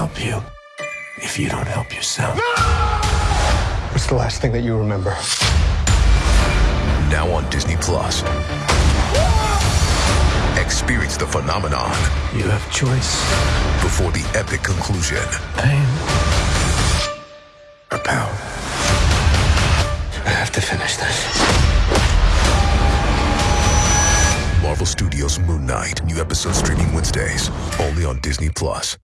help you if you don't help yourself. What's the last thing that you remember? Now on Disney Plus. Experience the phenomenon You have choice. before the epic conclusion. Pain. Or power. I have to finish this. Marvel Studios Moon Knight. New episode streaming Wednesdays. Only on Disney Plus.